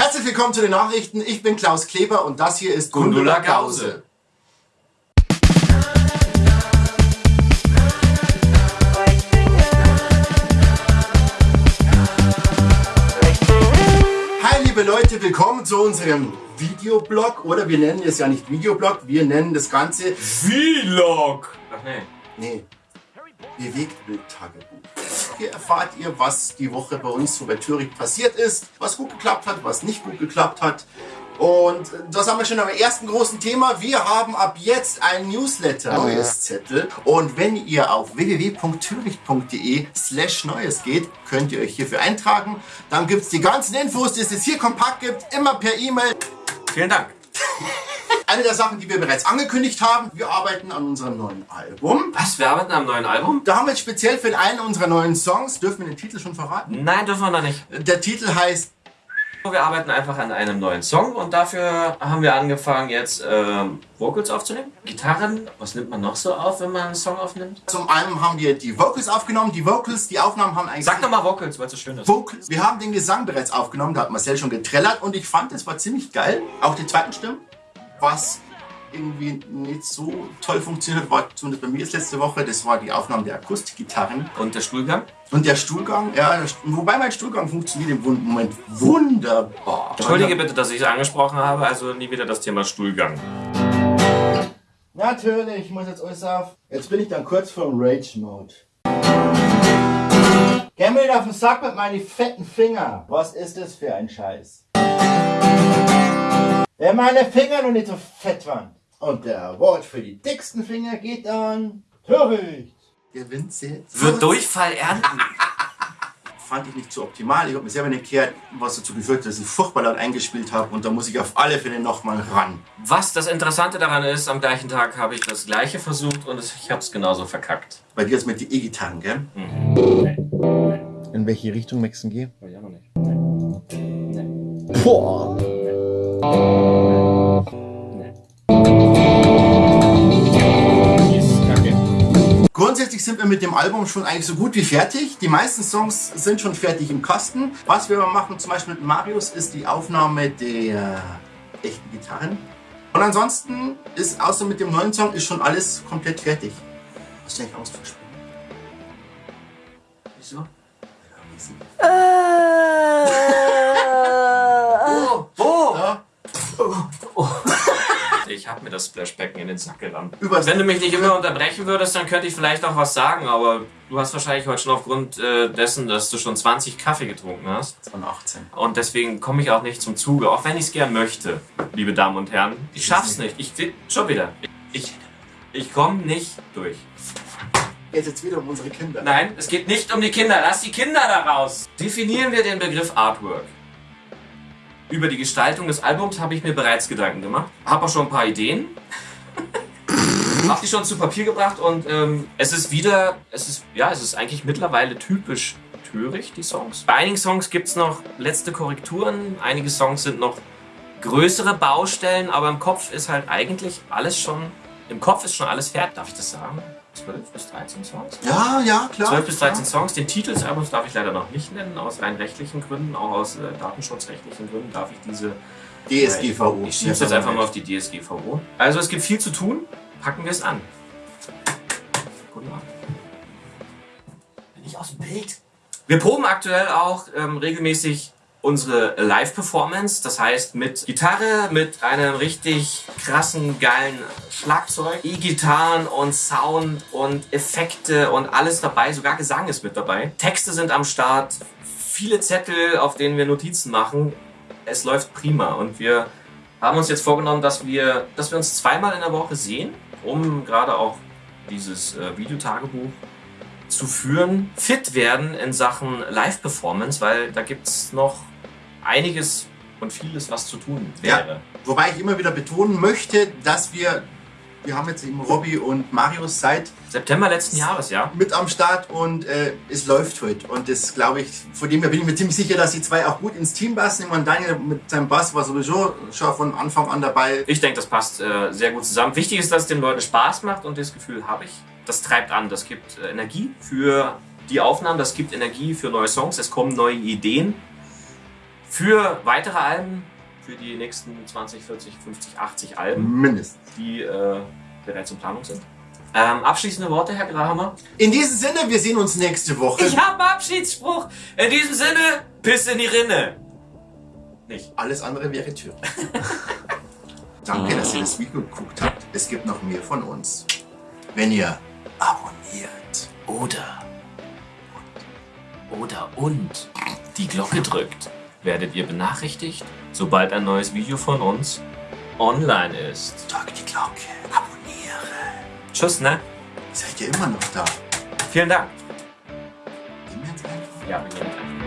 Herzlich willkommen zu den Nachrichten. Ich bin Klaus Kleber und das hier ist Gundula Gause. Hi liebe Leute, willkommen zu unserem Videoblog oder wir nennen es ja nicht Videoblog, wir nennen das Ganze Vlog. Ach nee. Nee. Bewegtbild-Tagebuch. Hier erfahrt ihr, was die Woche bei uns so bei Thüringen passiert ist, was gut geklappt hat, was nicht gut geklappt hat. Und das haben wir schon am ersten großen Thema. Wir haben ab jetzt ein Newsletter, Oh neues Zettel. Und wenn ihr auf www.thüricht.de slash neues geht, könnt ihr euch hierfür eintragen. Dann gibt es die ganzen Infos, die es jetzt hier kompakt gibt, immer per E-Mail. Vielen Dank. Eine der Sachen, die wir bereits angekündigt haben, wir arbeiten an unserem neuen Album. Was? Wir arbeiten am neuen Album? Da haben wir jetzt speziell für einen unserer neuen Songs, dürfen wir den Titel schon verraten? Nein, dürfen wir noch nicht. Der Titel heißt Wir arbeiten einfach an einem neuen Song und dafür haben wir angefangen jetzt ähm, Vocals aufzunehmen. Gitarren, was nimmt man noch so auf, wenn man einen Song aufnimmt? Zum einen haben wir die Vocals aufgenommen. Die Vocals, die Aufnahmen haben eigentlich. Sag doch mal Vocals, weil es so schön ist. Vocals. Wir haben den Gesang bereits aufgenommen, da hat Marcel schon getrellert und ich fand, es war ziemlich geil. Auch die zweiten Stimmen. Was irgendwie nicht so toll funktioniert, war zumindest bei mir jetzt letzte Woche, das war die Aufnahme der Akustikgitarren. Und der Stuhlgang? Und der Stuhlgang, ja, der wobei mein Stuhlgang funktioniert im Moment wunderbar. Entschuldige bitte, dass ich es angesprochen habe, also nie wieder das Thema Stuhlgang. Natürlich, ich muss jetzt alles auf. Jetzt bin ich dann kurz vor Rage-Mode. Geh mir auf den Sack mit meinen fetten Finger. Was ist das für ein Scheiß? Wenn meine Finger noch nicht so fett waren. Und der Award für die dicksten Finger geht an Töricht. Gewinnt sie jetzt? Wird Durchfall ernten. Fand ich nicht so optimal. Ich habe mir selber nicht gehört, was dazu geführt hat, dass ich furchtbar laut eingespielt habe. Und da muss ich auf alle Fälle nochmal ran. Was das Interessante daran ist, am gleichen Tag habe ich das gleiche versucht und ich habe es genauso verkackt. Bei dir ist mit die E-Gitarren, gell? In welche Richtung möchten gehen? Weiß ich auch noch nicht. Boah! Grundsätzlich sind wir mit dem Album schon eigentlich so gut wie fertig. Die meisten Songs sind schon fertig im Kasten. Was wir aber machen, zum Beispiel mit Marius, ist die Aufnahme der echten Gitarren. Und ansonsten ist außer mit dem neuen Song ist schon alles komplett fertig. Hast du eigentlich Angst vor Spielen? Wieso? Oh, mir das Splashbecken in den Sack gerammt. Übers- Wenn du mich nicht immer unterbrechen würdest, dann könnte ich vielleicht auch was sagen, aber du hast wahrscheinlich heute schon aufgrund äh, dessen, dass du schon 20 Kaffee getrunken hast. Von 18. Und deswegen komme ich auch nicht zum Zuge, auch wenn ich es gern möchte, liebe Damen und Herren. Ich schaff's nicht. Ich schon wieder. Ich, ich komme nicht durch. Geht jetzt wieder um unsere Kinder. Nein, es geht nicht um die Kinder. Lass die Kinder da raus. Definieren wir den Begriff Artwork. Über die Gestaltung des Albums habe ich mir bereits Gedanken gemacht. Habe auch schon ein paar Ideen. habe die schon zu Papier gebracht und ähm, es ist wieder, es ist, ja, es ist eigentlich mittlerweile typisch töricht, die Songs. Bei einigen Songs gibt es noch letzte Korrekturen, einige Songs sind noch größere Baustellen, aber im Kopf ist halt eigentlich alles schon, im Kopf ist schon alles fertig. Darf ich das sagen? 12 bis 13 Songs? Ja, ja, klar. 12 bis 13 Songs. Den Titel des Albums darf ich leider noch nicht nennen, aus rein rechtlichen Gründen, auch aus äh, datenschutzrechtlichen Gründen darf ich diese. DSGVO. Ich schieb's jetzt einfach mal auf die DSGVO. Also es gibt viel zu tun, packen wir es an. Guten Abend. Bin ich aus dem Bild? Wir proben aktuell auch ähm, regelmäßig unsere Live-Performance, das heißt mit Gitarre, mit einem richtig krassen, geilen Schlagzeug, E-Gitarren und Sound und Effekte und alles dabei, sogar Gesang ist mit dabei. Texte sind am Start, viele Zettel, auf denen wir Notizen machen. Es läuft prima und wir haben uns jetzt vorgenommen, dass wir, dass wir uns zweimal in der Woche sehen, um gerade auch dieses äh, Videotagebuch zu führen, fit werden in Sachen Live-Performance, weil da gibt es noch einiges und vieles, was zu tun wäre. Wobei ich immer wieder betonen möchte, dass wir, wir haben jetzt eben Robby und Marius seit September letzten Jahres, ja. mit am Start und äh, es läuft heute. Und das glaube ich, von dem her bin ich mir ziemlich sicher, dass die zwei auch gut ins Team passen. Ich meine, Daniel mit seinem Bass war sowieso schon von Anfang an dabei. Ich denke, das passt äh, sehr gut zusammen. Wichtig ist, dass es den Leuten Spaß macht und das Gefühl habe ich. Das treibt an, das gibt äh, Energie für die Aufnahmen, das gibt Energie für neue Songs, es kommen neue Ideen. Für weitere Alben, für die nächsten 20, 40, 50, 80 Alben, Mindestens. die äh, bereits in Planung sind. Ähm, abschließende Worte, Herr Grahammer? In diesem Sinne, wir sehen uns nächste Woche. Ich habe einen Abschiedsspruch. In diesem Sinne, Piss in die Rinne. Nicht. Alles andere wäre Tür. Danke, dass ihr das Video geguckt habt. Es gibt noch mehr von uns. Wenn ihr abonniert Oder, oder und die Glocke drückt, werdet ihr benachrichtigt, sobald ein neues Video von uns online ist. drückt die Glocke, abonniere. Tschüss, ne? Seid ihr immer noch da? Vielen Dank. Gehen wir jetzt einfach? Ja, wir gehen.